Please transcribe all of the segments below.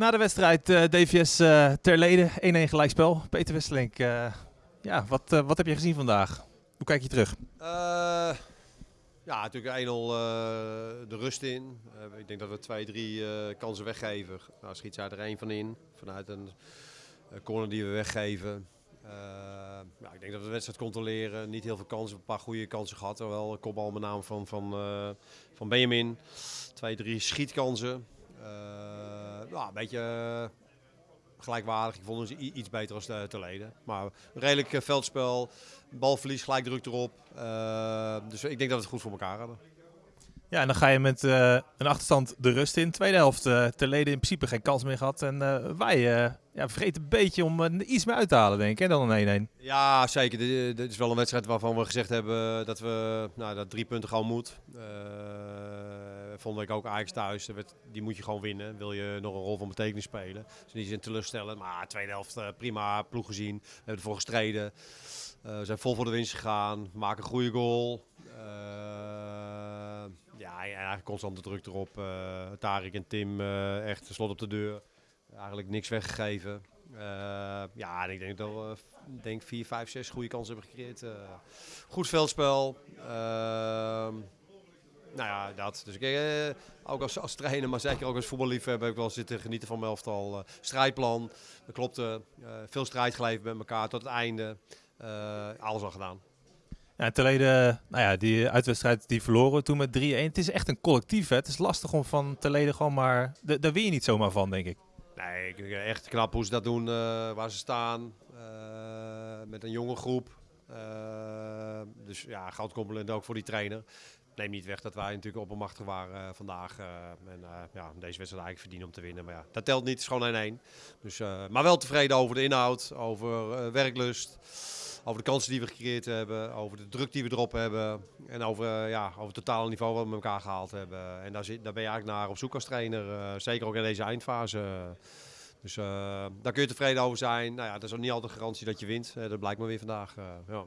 Na de wedstrijd uh, DVS uh, Terlede, 1-1 gelijkspel. Peter Westelink, uh, ja, wat, wat heb je gezien vandaag? Hoe kijk je terug? ja, natuurlijk 1-0 de rust in. ik denk dat we twee, drie kansen weggeven. Nou, schiet er één van in, vanuit een corner die we weggeven. ja, ik denk dat we de wedstrijd controleren. Niet heel veel kansen, een paar goede kansen gehad. Wel kopbal met name van, van, van Benjamin. Twee, drie schietkansen. Ja, een beetje gelijkwaardig. Ik vond ze iets beter als te, te leden. Maar redelijk veldspel, balverlies, gelijk druk erop. Dus ik denk dat we het goed voor elkaar hadden. Ja, en dan ga je met uh, een achterstand de rust in. Tweede helft uh, ter leden in principe geen kans meer gehad. En uh, wij ja, vergeten een beetje om iets meer uit te halen, denk ik, hè, dan een 1-1. Ja, zeker. Dit, is wel een wedstrijd waarvan we gezegd hebben dat we nou, dat drie punten gewoon moet. Vond ik ook Ajax thuis. Die moet je gewoon winnen. Wil je nog een rol van betekenis spelen. Dus niet in teleurstellen. Maar tweede helft prima ploeg gezien. We hebben ervoor gestreden. we zijn vol voor de winst gegaan. Maken een goede goal. Ja, eigenlijk constant de druk erop. Uh, Tarik en Tim echt slot op de deur. Eigenlijk niks weggegeven. Ja, en ik denk dat we denk 4, 5, 6 goede kansen hebben gecreëerd. goed veldspel. Nou ja, dat. Dus ik, ook als, als trainer, maar zeker ook als voetballiefhebber heb ik wel zitten genieten van mijn elftal. strijdplan, dat klopte. veel strijd geleverd met elkaar tot het einde. alles al gedaan. Ja, Telede, nou ja, die uitwedstrijd die verloren toen met 3-1. Het is echt een collectief. Hè? Het is lastig om van Telede gewoon maar... Daar win je niet zomaar van, denk ik. Nee, echt knap hoe ze dat doen, uh, waar ze staan. Uh, met een jonge groep. Uh, dus ja, goud compliment ook voor die trainer. Neem niet weg dat wij natuurlijk oppermachtig waren vandaag. en ja, deze wedstrijd eigenlijk verdienen om te winnen. Maar ja, dat telt niet, het is gewoon 1-1. Dus, maar wel tevreden over de inhoud, over werklust over de kansen die we gecreëerd hebben, over de druk die we erop hebben en over, ja, over het totale niveau wat we met elkaar gehaald hebben. En daar, zit, daar ben je eigenlijk naar op zoek als trainer, zeker ook in deze eindfase. Dus daar kun je tevreden over zijn. Nou ja, dat is ook niet altijd de garantie dat je wint. dat blijkt maar weer vandaag. ja.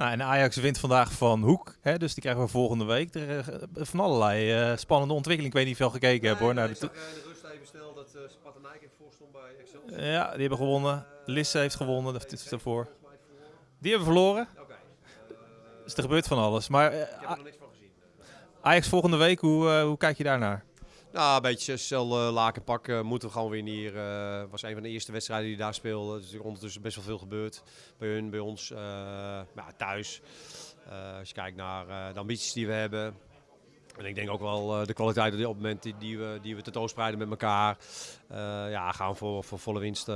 Nou, en Ajax wint vandaag van Hoek, hè, dus die krijgen we volgende week. Er, van allerlei spannende ontwikkeling. Ik weet niet veel gekeken nee, heb hoor. Nee, ik zag de rust even snel dat uh, heeft voorstond bij Excel. Ja, die hebben gewonnen. Lisse heeft gewonnen, dat is ervoor. Die hebben verloren. Oké. dus er gebeurt van alles. Maar, ik heb er niks van gezien. Ajax volgende week, hoe, hoe kijk je daarnaar? Nou, een beetje cel uh, laken pakken. Moeten we gewoon weer hier. Uh, was een van de eerste wedstrijden die daar speelden. Dus er is ondertussen best wel veel gebeurd. Bij hun, bij ons. Ja, thuis. als je kijkt naar de ambities die we hebben. En ik denk ook wel de kwaliteit op dit moment die, die, we, die we tentoonspreiden met elkaar. Ja, gaan voor, voor volle winst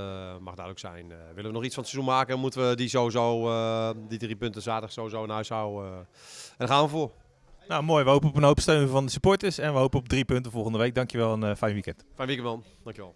mag duidelijk zijn. willen we nog iets van het seizoen maken, moeten we die sowieso, die drie punten zaterdag sowieso naar huis houden. en daar gaan we voor. Nou mooi, we hopen op een hoop steun van de supporters en we hopen op drie punten volgende week. Dankjewel en fijn weekend. Fijn weekend man, dankjewel.